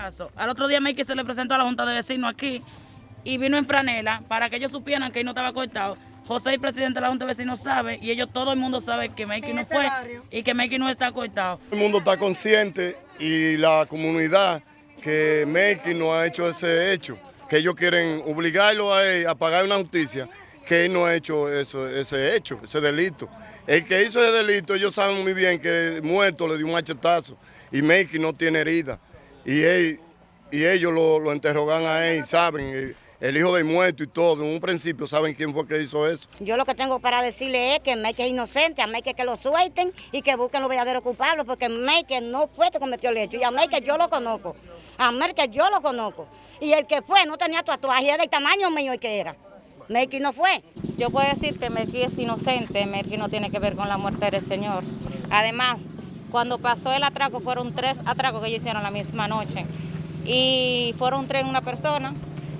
caso. Al otro día Mikey se le presentó a la Junta de Vecinos aquí y vino en franela para que ellos supieran que él no estaba cortado. José, el presidente de la Junta de Vecinos, sabe y ellos, todo el mundo sabe que Mikey no fue y que Mikey no está cortado. El mundo está consciente y la comunidad que Mikey no ha hecho ese hecho, que ellos quieren obligarlo a él a pagar una justicia, que él no ha hecho eso, ese hecho, ese delito. El que hizo ese delito, ellos saben muy bien que el muerto le dio un machetazo y Mikey no tiene herida. Y, él, y ellos lo, lo interrogan a él, saben, el, el hijo del muerto y todo, en un principio saben quién fue que hizo eso. Yo lo que tengo para decirle es que Meike es inocente, a Meike que lo suelten y que busquen los verdaderos culpables, porque Meike no fue que cometió el hecho, y a Meike yo lo conozco, a Meike yo lo conozco. Y el que fue no tenía tatuaje, era del tamaño mío el que era. Meike no fue. Yo puedo decir que Melqui es inocente, Melqui no tiene que ver con la muerte del Señor. Además, cuando pasó el atraco, fueron tres atracos que ellos hicieron la misma noche. Y fueron tres una persona.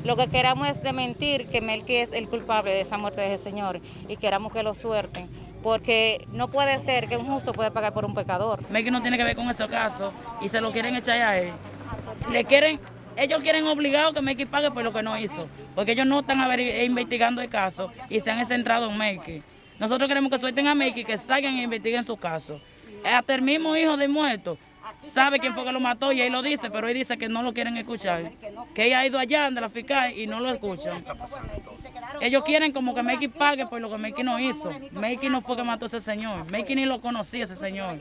Lo que queramos es desmentir que Melqui es el culpable de esa muerte de ese Señor y queramos que lo suerten. Porque no puede ser que un justo puede pagar por un pecador. Mikey no tiene que ver con ese caso y se lo quieren echar a él. Le quieren, ellos quieren obligado que Mikey pague por lo que no hizo, porque ellos no están averi- investigando el caso y se han centrado en Mikey. Nosotros queremos que suelten a Mikey, que salgan e investiguen su caso. Hasta el mismo hijo del muerto sabe quién fue que lo mató y él lo dice, pero él dice que no lo quieren escuchar. Que ella ha ido allá de la fiscal y no lo escuchan. Ellos quieren como que Mikey pague por lo que Mikey no hizo. Mikey no fue que mató a ese señor. Mikey ni lo conocía ese señor.